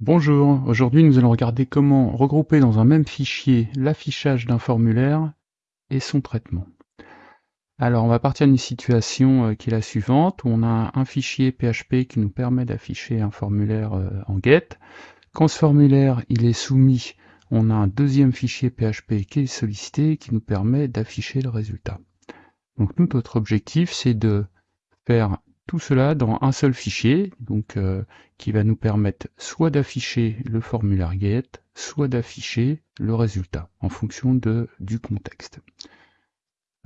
Bonjour, aujourd'hui nous allons regarder comment regrouper dans un même fichier l'affichage d'un formulaire et son traitement. Alors on va partir d'une situation euh, qui est la suivante, on a un fichier PHP qui nous permet d'afficher un formulaire euh, en GET. Quand ce formulaire il est soumis, on a un deuxième fichier PHP qui est sollicité qui nous permet d'afficher le résultat. Donc notre objectif c'est de faire tout cela dans un seul fichier, donc euh, qui va nous permettre soit d'afficher le formulaire GET, soit d'afficher le résultat, en fonction de, du contexte.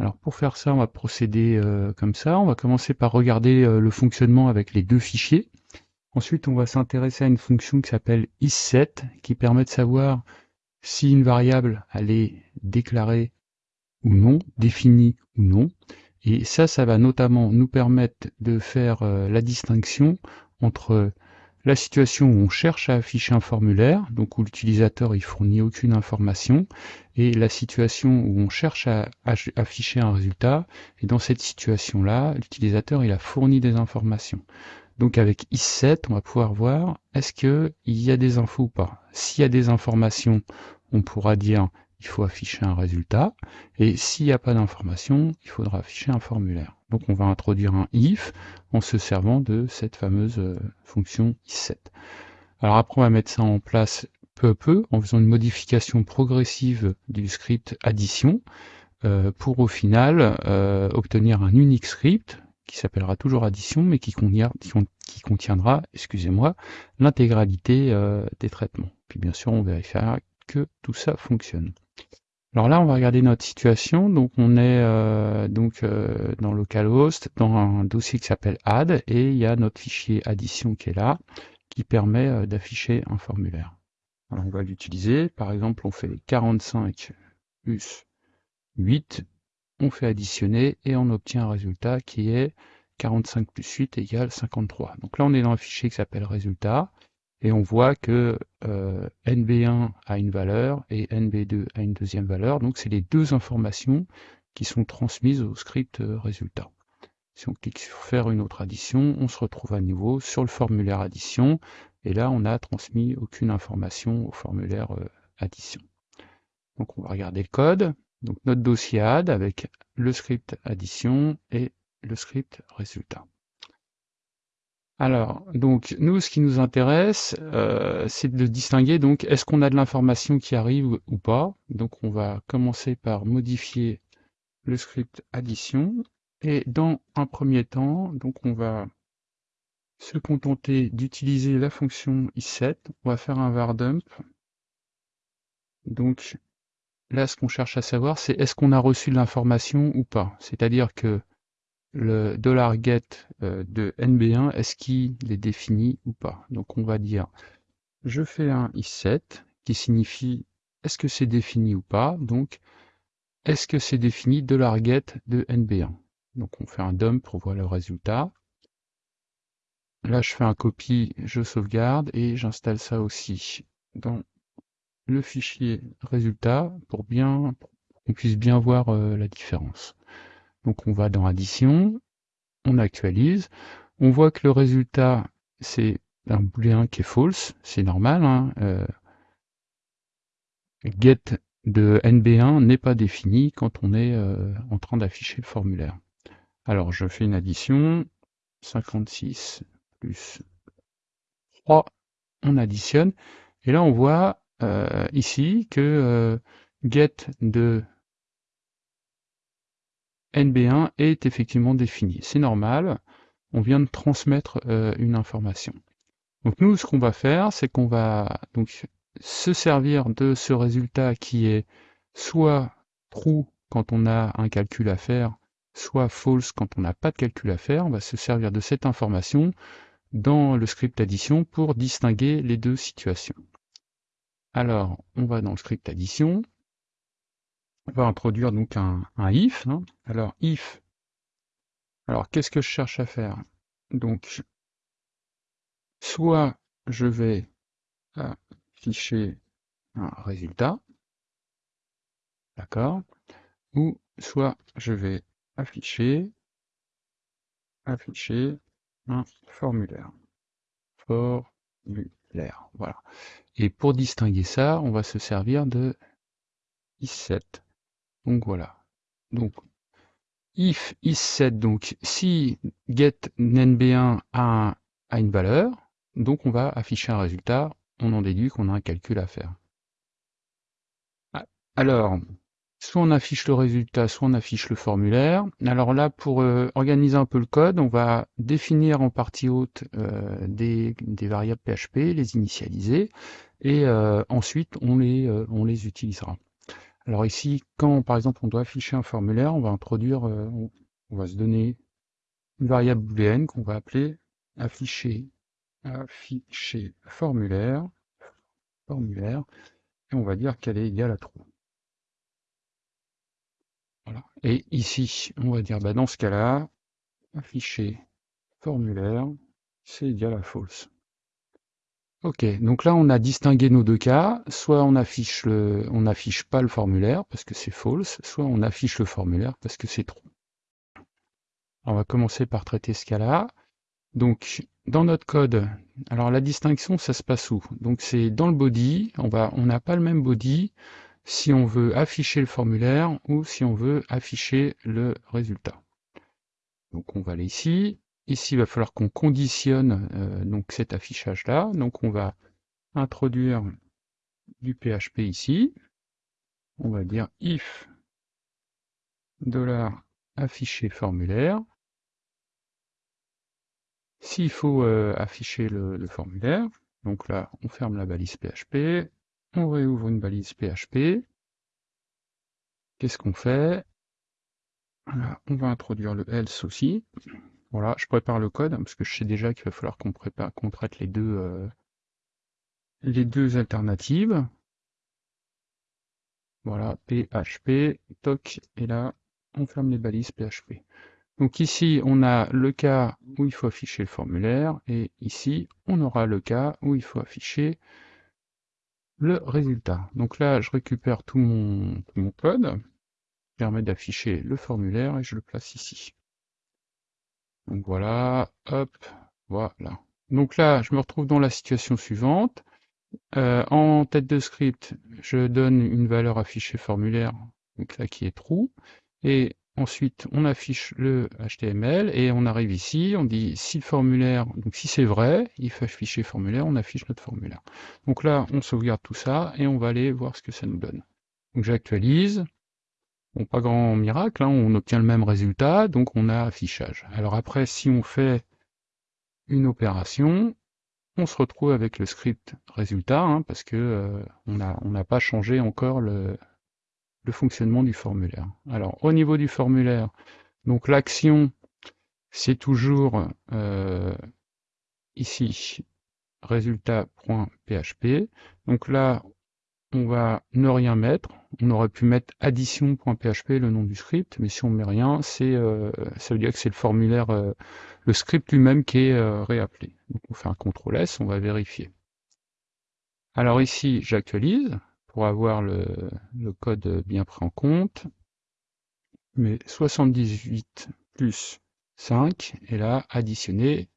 Alors pour faire ça, on va procéder euh, comme ça. On va commencer par regarder euh, le fonctionnement avec les deux fichiers. Ensuite, on va s'intéresser à une fonction qui s'appelle isSet, qui permet de savoir si une variable elle est déclarée ou non, définie ou non. Et ça, ça va notamment nous permettre de faire euh, la distinction entre la situation où on cherche à afficher un formulaire, donc où l'utilisateur il fournit aucune information, et la situation où on cherche à, afficher un résultat, et dans cette situation-là, l'utilisateur il a fourni des informations. Donc avec isSet, on va pouvoir voir est-ce qu'il y a des infos ou pas? S'il y a des informations, on pourra dire il faut afficher un résultat, et s'il n'y a pas d'information, il faudra afficher un formulaire. Donc on va introduire un if en se servant de cette fameuse euh, fonction isSet. Alors après on va mettre ça en place peu à peu en faisant une modification progressive du script addition euh, pour au final euh, obtenir un unique script qui s'appellera toujours addition mais qui, qui contiendra, excusez-moi, l'intégralité des traitements. Puis bien sûr on vérifiera que tout ça fonctionne. Alors là, on va regarder notre situation. Donc on est euh, donc euh, dans localhost, dans un dossier qui s'appelle add, et il y a notre fichier addition qui est là, qui permet euh, d'afficher un formulaire. Alors on va l'utiliser. Par exemple, on fait 45 plus 8, on fait additionner et on obtient un résultat qui est 45 plus 8 égale 53. Donc là, on est dans un fichier qui s'appelle résultat et on voit que euh, NB1 a une valeur et NB2 a une deuxième valeur. Donc c'est les deux informations qui sont transmises au script euh, résultat. Si on clique sur faire une autre addition, on se retrouve à nouveau sur le formulaire addition et là on n'a transmis aucune information au formulaire euh, addition. Donc on va regarder le code. Donc notre dossier add avec le script addition et le script résultat. Alors, donc nous, ce qui nous intéresse, euh, c'est de distinguer donc est-ce qu'on a de l'information qui arrive ou pas? Donc on va commencer par modifier le script addition. Et dans un premier temps, donc on va se contenter d'utiliser la fonction isSet. On va faire un var dump. Donc là, ce qu'on cherche à savoir, c'est est-ce qu'on a reçu de l'information ou pas? C'est-à-dire que le $get euh, de NB1, est-ce qu'il est défini ou pas? Donc on va dire, je fais un isSet qui signifie est-ce que c'est défini ou pas? Donc, est-ce que c'est défini $get de NB1 Donc on fait un dump pour voir le résultat. Là, je fais un copie, je sauvegarde et j'installe ça aussi dans le fichier résultat pour bien qu'on puisse bien voir euh, la différence. Donc on va dans addition, on actualise, on voit que le résultat c'est un booléen qui est false, c'est normal. Hein, euh, get de NB1 n'est pas défini quand on est euh, en train d'afficher le formulaire. Alors je fais une addition, 56 plus 3, on additionne, et là on voit euh, ici que get de NB1 est effectivement défini. C'est normal, on vient de transmettre euh, une information. Donc nous, ce qu'on va faire, c'est qu'on va donc se servir de ce résultat qui est soit true quand on a un calcul à faire, soit false quand on n'a pas de calcul à faire. On va se servir de cette information dans le script addition pour distinguer les deux situations. Alors, on va dans le script addition, on va introduire donc un, if. Hein. Alors if, alors qu'est-ce que je cherche à faire? Donc, soit je vais afficher un résultat, d'accord, ou soit je vais afficher, un formulaire. formulaire. Voilà. Et pour distinguer ça, on va se servir de is7. Donc voilà. Donc if is7, donc si get nb1 a, une valeur, donc on va afficher un résultat, on en déduit qu'on a un calcul à faire. Ah, alors, soit on affiche le résultat, soit on affiche le formulaire. Alors là, pour euh, organiser un peu le code, on va définir en partie haute euh, des, variables PHP, les initialiser, et euh, ensuite on les, on les utilisera. Alors ici, quand par exemple on doit afficher un formulaire, on va introduire, on va se donner une variable booléenne qu'on va appeler afficher, afficher formulaire, formulaire, et on va dire qu'elle est égale à true. Et ici, on va dire, bah, dans ce cas-là, afficher formulaire, c'est égal à false. Ok, donc là on a distingué nos deux cas, soit on affiche le, on n'affiche pas le formulaire parce que c'est false, soit on affiche le formulaire parce que c'est true. On va commencer par traiter ce cas-là. Donc dans notre code, alors la distinction ça se passe où? Donc c'est dans le body, on va, on n'a pas le même body, si on veut afficher le formulaire ou si on veut afficher le résultat. Donc on va aller ici. Ici, il va falloir qu'on conditionne euh, donc cet affichage-là. Donc on va introduire du PHP ici. On va dire if $afficher formulaire. S'il faut euh, afficher le formulaire, donc là, on ferme la balise PHP, on réouvre une balise PHP. Qu'est-ce qu'on fait? On va introduire le else aussi. Voilà, je prépare le code, parce que je sais déjà qu'il va falloir qu'on prépare, qu'on traite les deux, euh, les deux alternatives. Voilà, PHP, toc, et là, on ferme les balises PHP. Donc ici, on a le cas où il faut afficher le formulaire, et ici, on aura le cas où il faut afficher le résultat. Donc là, je récupère tout mon, mon code, permet d'afficher le formulaire et je le place ici. Donc voilà, hop, voilà. Donc là, je me retrouve dans la situation suivante. Euh, en tête de script, je donne une valeur affichée formulaire, donc là qui est true, et Ensuite, on affiche le HTML et on arrive ici, on dit si le formulaire, donc si c'est vrai, il faut afficher formulaire, on affiche notre formulaire. Donc là, on sauvegarde tout ça et on va aller voir ce que ça nous donne. Donc j'actualise. Bon, pas grand miracle, hein, on obtient le même résultat, donc on a affichage. Alors après, si on fait une opération, on se retrouve avec le script résultat, hein, parce que euh, on n'a pas changé encore le, fonctionnement du formulaire. Alors au niveau du formulaire, donc l'action c'est toujours euh, ici résultat.php. Donc là on va ne rien mettre. On aurait pu mettre addition.php le nom du script, mais si on met rien, c'est euh, ça veut dire que c'est le formulaire, euh, le script lui-même qui est réappelé. Donc on fait un CTRL S, on va vérifier. Alors ici j'actualise, pour avoir le, code bien pris en compte. Mais 78 plus 5, et là, additionner,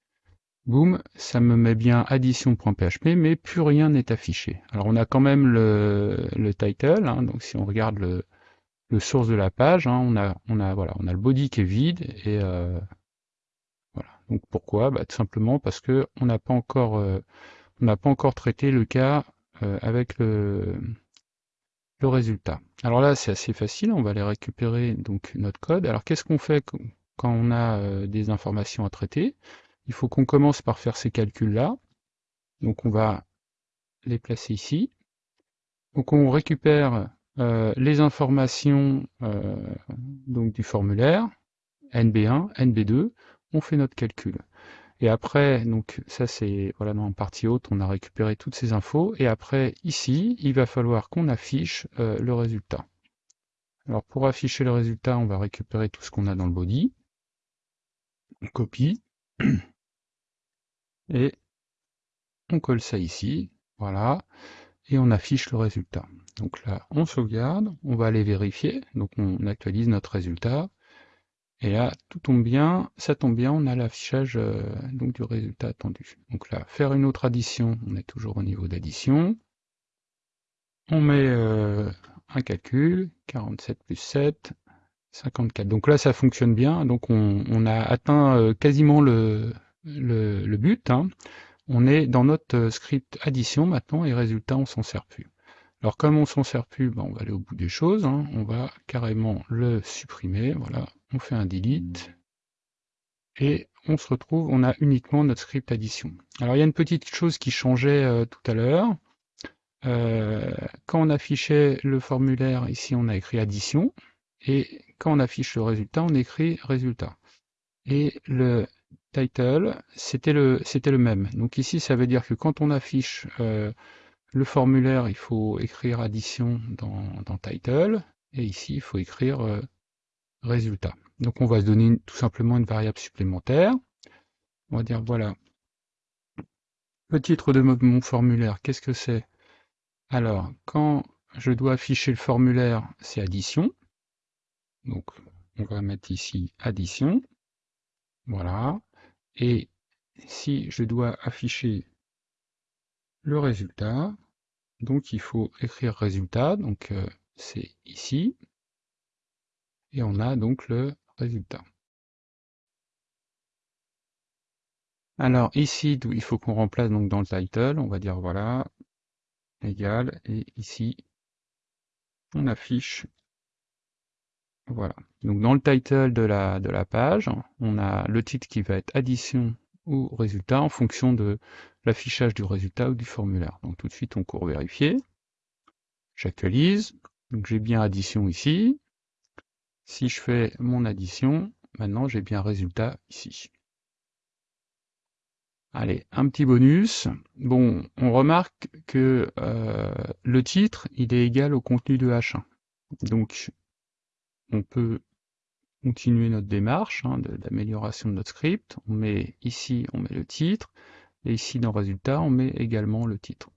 boum, ça me met bien addition.php, mais plus rien n'est affiché. Alors on a quand même le, title, hein, donc si on regarde le, source de la page, hein, on, a, on, a, voilà, on a le body qui est vide, et euh, voilà. Donc pourquoi? Bah, Tout simplement parce que on n'a pas encore... Euh, pas encore traité le cas euh, avec le, le résultat. Alors là, c'est assez facile, on va aller récupérer donc notre code. Alors qu'est-ce qu'on fait quand on a des informations à traiter? Il faut qu'on commence par faire ces calculs-là. Donc on va les placer ici. Donc on récupère euh, les informations euh, donc du formulaire, NB1, NB2, on fait notre calcul. Et après, donc ça c'est voilà dans la partie haute, on a récupéré toutes ces infos. Et après, ici, il va falloir qu'on affiche euh, le résultat. Alors pour afficher le résultat, on va récupérer tout ce qu'on a dans le body. On copie. Et on colle ça ici. Voilà. Et on affiche le résultat. Donc là, on sauvegarde, on va aller vérifier. Donc on actualise notre résultat. Et là, tout tombe bien, ça tombe bien, on a l'affichage euh, du résultat attendu. Donc là, faire une autre addition, on est toujours au niveau d'addition. On met euh, un calcul, 47 plus 7, 54. Donc là, ça fonctionne bien. Donc on, a atteint euh, quasiment le, le, but. Hein. On est dans notre script addition maintenant et résultat, on s'en sert plus. Alors comme on s'en sert plus, ben, on va aller au bout des choses. Hein. On va carrément le supprimer. Voilà, on fait un delete. Et on se retrouve, on a uniquement notre script addition. Alors il y a une petite chose qui changeait euh, tout à l'heure. Euh, quand on affichait le formulaire, ici on a écrit addition. Et quand on affiche le résultat, on écrit résultat. Et le title, c'était le, le même. Donc ici, ça veut dire que quand on affiche euh, le formulaire, il faut écrire addition dans, title, et ici, il faut écrire euh, résultat. Donc on va se donner tout simplement une variable supplémentaire. On va dire, voilà, le titre de mon formulaire, qu'est-ce que c'est? Alors, quand je dois afficher le formulaire, c'est addition. Donc, on va mettre ici addition. Voilà. Et si je dois afficher le résultat, donc il faut écrire résultat, donc euh, c'est ici, et on a donc le résultat. Alors ici, il faut qu'on remplace donc dans le title, on va dire voilà, égal, et ici, on affiche, voilà. Donc dans le title de la, de la page, on a le titre qui va être addition ou résultat en fonction de l'affichage du résultat ou du formulaire. Donc tout de suite, on court vérifier. J'actualise. Donc j'ai bien addition ici. Si je fais mon addition, maintenant j'ai bien résultat ici. Allez, un petit bonus. Bon, on remarque que euh, le titre, il est égal au contenu de H1. Donc, on peut continuer notre démarche hein, d'amélioration de, notre script. On met ici, on met le titre, et ici dans résultat, on met également le titre.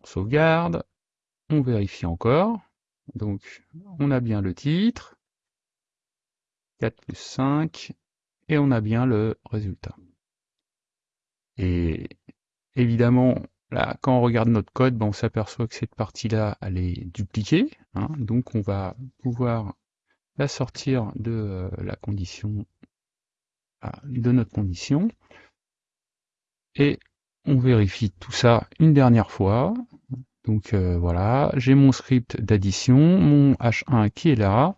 On sauvegarde, on vérifie encore. Donc, on a bien le titre, 4 plus 5, et on a bien le résultat. Et évidemment, quand on regarde notre code, ben, on s'aperçoit que cette partie-là, elle est dupliquée. Hein. donc, on va pouvoir la sortir de euh, la condition ah, de notre condition et on vérifie tout ça une dernière fois donc euh, voilà j'ai mon script d'addition mon h1 qui est là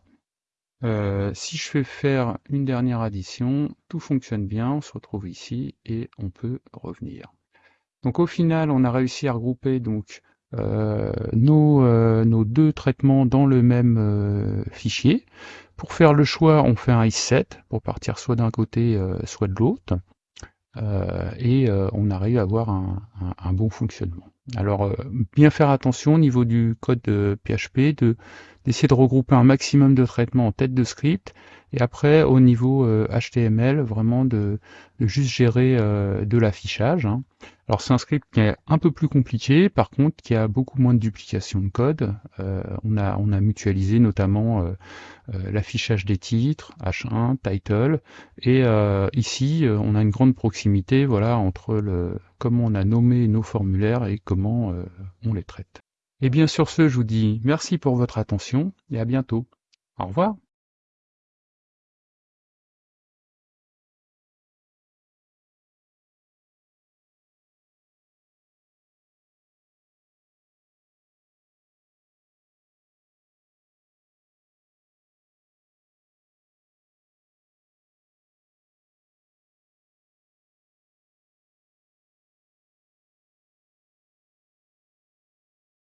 euh, si je fais faire une dernière addition tout fonctionne bien on se retrouve ici et on peut revenir donc au final on a réussi à regrouper donc euh, nos, euh, nos, deux traitements dans le même euh, fichier. Pour faire le choix, on fait un is7 pour partir soit d'un côté, soit de l'autre. et on arrive à avoir un, un, bon fonctionnement. Alors, bien faire attention au niveau du code de PHP, d'essayer de, regrouper un maximum de traitements en tête de script, et après, au niveau HTML, vraiment de, de juste gérer de l'affichage. Hein. Alors c'est un script qui est un peu plus compliqué, par contre qui a beaucoup moins de duplication de code. Euh, on, a, on a mutualisé notamment euh, euh, l'affichage des titres, H1, title, et ici on a une grande proximité voilà, entre le, comment on a nommé nos formulaires et comment on les traite. Et bien sur ce, je vous dis merci pour votre attention et à bientôt. Au revoir.